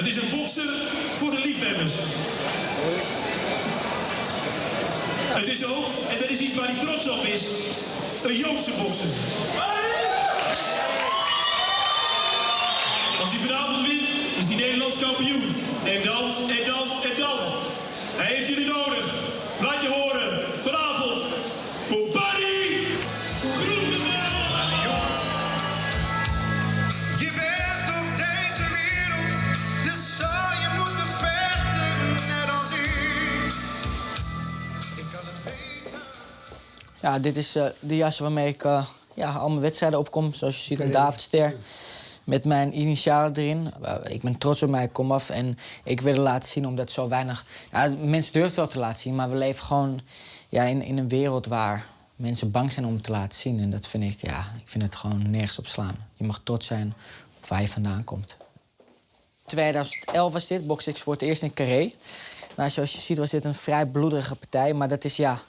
Het is een bokser voor de liefhebbers. Het is ook, en dat is iets waar hij trots op is, een Joodse bokser. Als hij vanavond wint, is hij Nederlands kampioen. En dan, en dan, en dan. Hij heeft jullie nodig. Ja, dit is eh, de jas waarmee ik eh, ja, al mijn wedstrijden opkom. Zoals je ziet, een Davidster. Met mijn initialen erin. Eh, ik ben trots op mij, ik kom af. En ik wil het laten zien omdat zo weinig... Mensen durven het wel te laten zien, maar we leven gewoon ja, in, in een wereld waar mensen bang zijn om te laten zien. En dat vind ik, ja, ik vind het gewoon nergens op slaan. Je mag trots zijn op waar je vandaan komt. 2011 was dit, box ik voor het eerst in Carré. Nou, zoals je ziet was dit een vrij bloederige partij, maar dat is ja,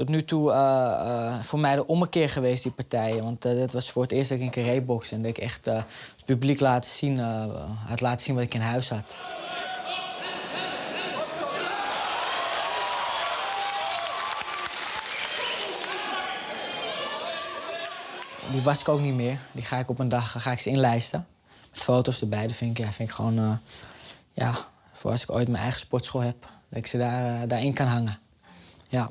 tot nu toe eh, voor mij de ommekeer geweest, die partijen. Want eh, dat was voor het eerst dat ik in Carré en dat ik echt het publiek laat zien, had laten zien wat ik in huis had. Die was ik ook niet meer. Die ga ik op een dag ga ik ze inlijsten. Met foto's erbij. Dat vind ik, ja, vind ik gewoon... ja, voor als ik ooit mijn eigen sportschool heb... dat ik ze daar, daarin kan hangen. Ja.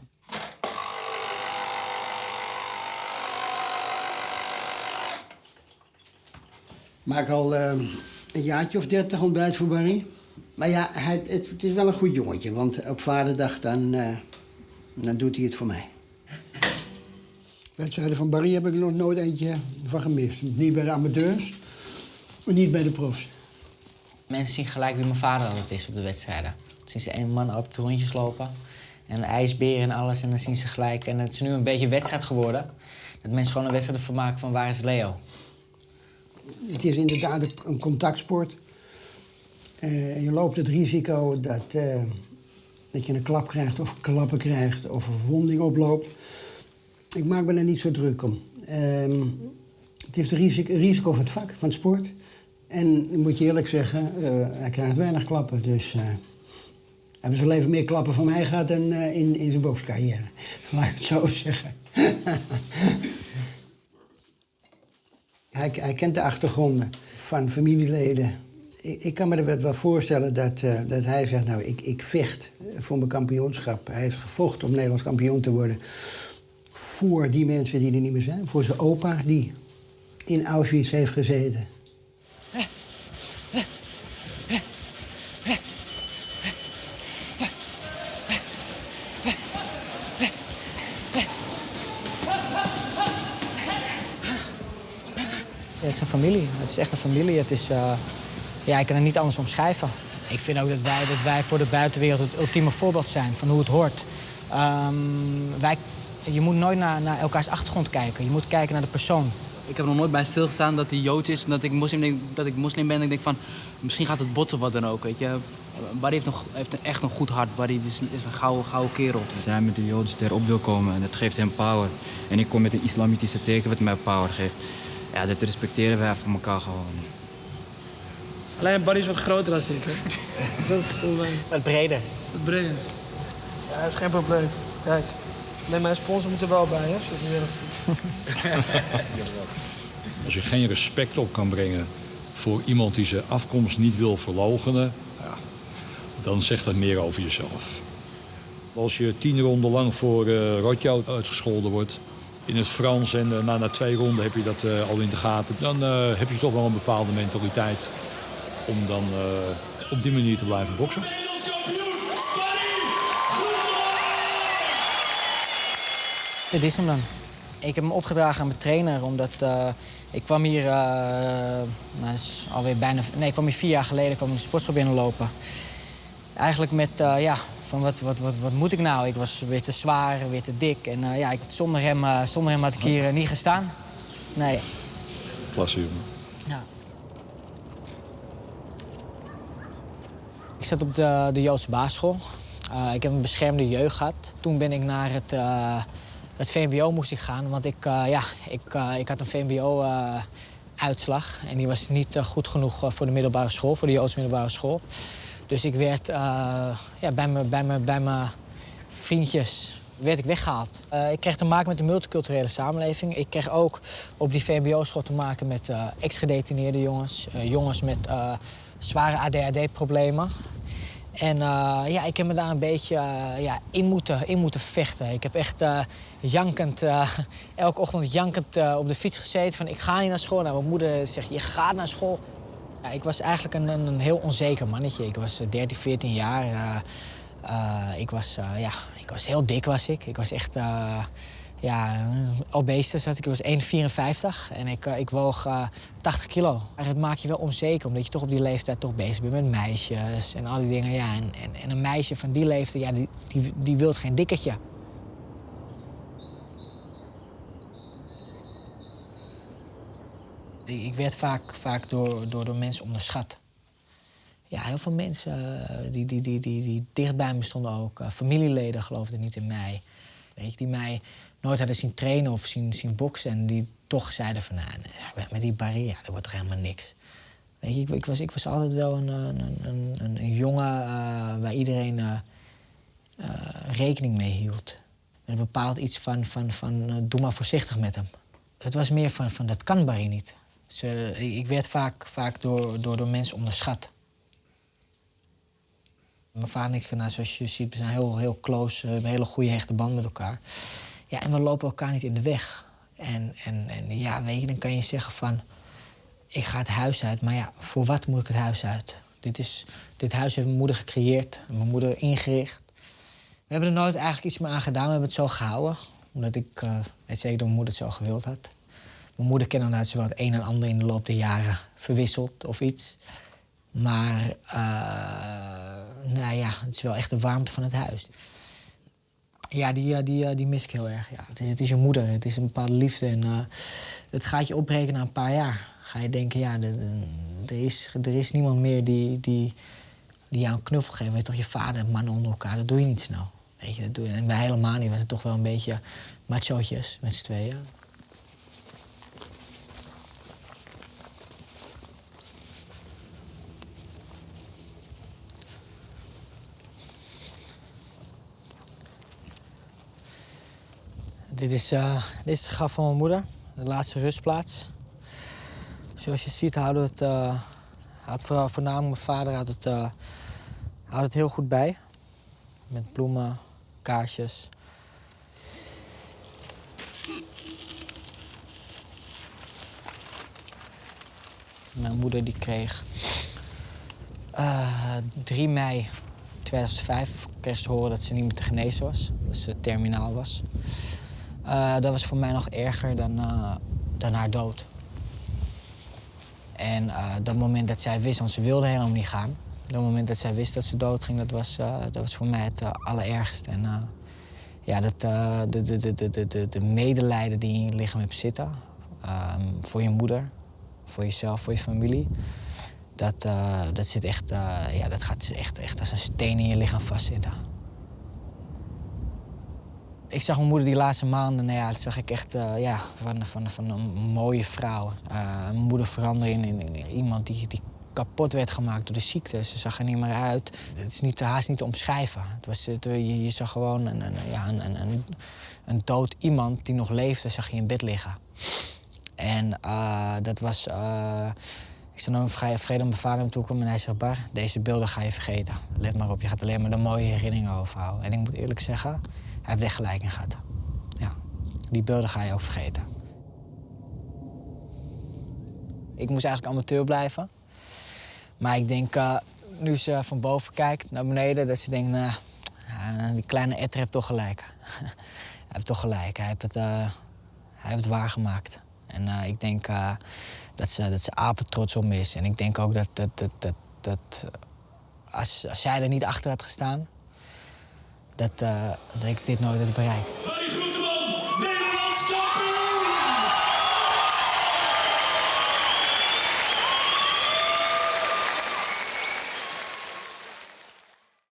Maak al eh, een jaartje of dertig ontbijt voor Barry. Maar ja, hij, het, het is wel een goed jongetje. Want op vaderdag dan, eh, dan doet hij het voor mij. Wedstrijden van Barry heb ik er nog nooit eentje van gemist. Niet bij de amateurs, maar niet bij de profs. Mensen zien gelijk wie mijn vader altijd is op de wedstrijden. Dan zien ze een man altijd rondjes lopen. En een ijsbeer en alles. En dan zien ze gelijk. En het is nu een beetje een wedstrijd geworden. Dat mensen gewoon een wedstrijd ervan maken van waar is Leo? Het is inderdaad een- contactsport. Eh, je loopt het risico dat, eh, dat je een klap krijgt of klappen krijgt of een verwonding oploopt. Ik maak me er niet zo druk om. Ehm, het is het risico, risico van het vak, van het sport. En moet je eerlijk zeggen, eh, hij krijgt weinig klappen. Dus hij heeft zijn leven meer klappen van mij gehad dan in, in zijn bokscarrière. Laat ik het zo zeggen. Hij, hij kent de achtergronden van familieleden. Ik, ik kan me er wel voorstellen dat, eh, dat hij zegt... nou, ik, ik vecht voor mijn kampioenschap. Hij heeft gevochten om Nederlands kampioen te worden... voor die mensen die er niet meer zijn. Voor zijn opa, die in Auschwitz heeft gezeten. Het is een familie. Het is echt een familie. Het is, eh, ja, ik kan het niet anders omschrijven. Ik vind ook dat wij, dat wij voor de buitenwereld het ultieme voorbeeld zijn van hoe het hoort. Ehm, wij, je moet nooit naar, naar elkaars achtergrond kijken. Je moet kijken naar de persoon. Ik heb nog nooit bij stilgestaan dat hij Joods is en dat ik moslim, denk, dat ik moslim ben. En ik denk van, misschien gaat het botsen wat dan ook, weet je. Barry heeft, een, heeft een, echt een goed hart. Barry is, is een gouden, gouden kerel. Als hij met de Joden erop wil komen en dat geeft hem power. En ik kom met een islamitische teken wat mij power geeft. Ja, dat respecteren wij van elkaar gewoon. Alleen Barry is wat groter dan ik, hè. Dat is het probleem. Wat breder. Het breder. Ja, dat is geen probleem. Kijk. Nee, mijn sponsor moet er wel bij, hè, als je het niet. Als je geen respect op kan brengen voor iemand die zijn afkomst niet wil verloochenen, ja, dan zegt dat meer over jezelf. Als je tien ronden lang voor uh, Rotjout uitgescholden wordt in het Frans en uh, na, na twee ronden heb je dat uh, al in de gaten, dan uh, heb je toch wel een bepaalde mentaliteit om dan op die manier te blijven boksen. Dit is hem dan. Ik heb hem opgedragen aan mijn trainer, omdat ik kwam hier, uh, alweer bijna, nee, ik kwam hier vier jaar geleden, kwam de sportschool binnenlopen. Eigenlijk met, uh, ja, van wat, wat, wat, wat moet ik nou? Ik was weer te zwaar, weer te dik. En ja, ik, zonder, hem, zonder hem had ik hier niet gestaan. Nee. Klasse, jongen. Ja. Ik zat op de, de Joodse basisschool. ik heb een beschermde jeugd gehad. Toen ben ik naar het het VMBO moest ik gaan, want ik, ja, ik, ik had een VMBO uitslag. En die was niet eh, goed genoeg eh, voor de middelbare school, voor de Joodse middelbare school. Dus ik werd eh, ja, bij mijn bij bij vriendjes werd ik weggehaald. Eh, ik kreeg te maken met de multiculturele samenleving. Ik kreeg ook op die VMBO-school te maken met eh, ex-gedetineerde jongens. jongens met zware ADHD-problemen. En ja, ik heb me daar een beetje ja, in, moeten, in moeten vechten. Ik heb echt jankend, elke ochtend jankend op de fiets gezeten van ik ga niet naar school. Nou, mijn moeder zegt je gaat naar school. Ja, ik was eigenlijk een, een, heel onzeker mannetje. Ik was eh, 13, 14 jaar. eh, eh, ik, was, eh, ja, ik was heel dik was ik. Ik was echt ja, obese zat ik. Was 1,54 en ik, ik woog uh, 80 kilo. En het maakt je wel onzeker, omdat je toch op die leeftijd toch bezig bent met meisjes en al die dingen. Ja, en, en, en een meisje van die leeftijd, ja, die, die, die wil geen dikketje. Ik, werd vaak, vaak door, door, door mensen onderschat. Ja, heel veel mensen uh, die, die, die, die, die dicht bij me stonden ook. Uh, familieleden geloofden niet in mij. Weet je, die mij nooit hadden zien trainen of zien, zien boksen. En die toch zeiden van, nou, met die barrière, dat wordt toch helemaal niks. Weet je, ik, ik, was, ik was altijd wel een, een, een, een, jongen uh, waar iedereen rekening mee hield. Met een bepaald iets van, van, van doe maar voorzichtig met hem. Het was meer van, van dat kan Barry niet. Ik werd vaak, vaak door, door, door mensen onderschat. Mijn vader en ik, nou, zoals je ziet, we zijn heel, heel close. We hebben hele goede hechte band met elkaar. Ja, en we lopen elkaar niet in de weg. En, en, en ja, dan kan je zeggen van... ik ga het huis uit, maar ja, voor wat moet ik het huis uit? Dit, is, dit huis heeft mijn moeder gecreëerd, mijn moeder ingericht. We hebben er nooit eigenlijk iets meer aan gedaan, we hebben het zo gehouden. Omdat ik, uh, zeker, dat mijn moeder het zo gewild had. Mijn moeder kende nou wel het een en ander in de loop der jaren verwisseld of iets. Maar uh, nou ja, het is wel echt de warmte van het huis. Ja, die, die, die mis ik heel erg. Ja, het, is, het is je moeder, het is een bepaalde liefde. En het gaat je opbreken na een paar jaar. Ga je denken, ja, er is, er is niemand meer die, die, die jou een knuffel geeft. Weet toch, je vader en mannen onder elkaar, dat doe je niet snel. Weet je, dat doe je. En wij helemaal niet, we zijn toch wel een beetje machootjes met z'n tweeën. Dit is, uh, dit is het graf van mijn moeder, de laatste rustplaats. Zoals je ziet houden het, uh, houdt voornamelijk mijn vader het, uh, houdt het heel goed bij. Met bloemen, kaarsjes. Mijn moeder die kreeg 3 mei 2005 kreeg ze horen dat ze niet meer te genezen was. Dat ze terminaal was. Uh, dat was voor mij nog erger dan, uh, dan haar dood. En uh, dat moment dat zij wist, want ze wilde helemaal niet gaan. Dat moment dat zij wist dat ze doodging, dat was, dat was voor mij het allerergste. En ja, dat, de, de, de, de, de, de medelijden die in je lichaam hebt zitten. ehm, voor je moeder, voor jezelf, voor je familie. Dat, dat, zit echt, ja, dat gaat echt, echt als een steen in je lichaam vastzitten. Ik zag mijn moeder die laatste maanden, nou ja, dat zag ik echt uh, ja, van, van, van een mooie vrouw. Uh, mijn moeder veranderde in, in, iemand die, die kapot werd gemaakt door de ziekte. Ze zag er niet meer uit. Het is niet, haast niet te omschrijven. Het was, je, je, zag gewoon een, een, ja, een, een, een, dood iemand die nog leefde, zag je in bed liggen. En uh, dat was... ik zou nog vrij vrede mijn vader hem toekomen en hij zegt... Bar, deze beelden ga je vergeten. Let maar op, je gaat alleen maar de mooie herinneringen overhouden. En ik moet eerlijk zeggen, heeft echt gelijk in gehad. Ja, die beelden ga je ook vergeten. Ik moest eigenlijk amateur blijven. Maar ik denk, uh, nu ze van boven kijkt naar beneden, dat ze denkt, nou, uh, die kleine Etter heeft toch gelijk. hij heeft toch gelijk. Hij heeft het, uh, hij heeft het waargemaakt. En ik denk dat, ze, dat ze apen trots op is. En ik denk ook dat, dat, dat, dat, dat als, als zij er niet achter had gestaan, dat, uh, dat ik dit nooit had bereikt.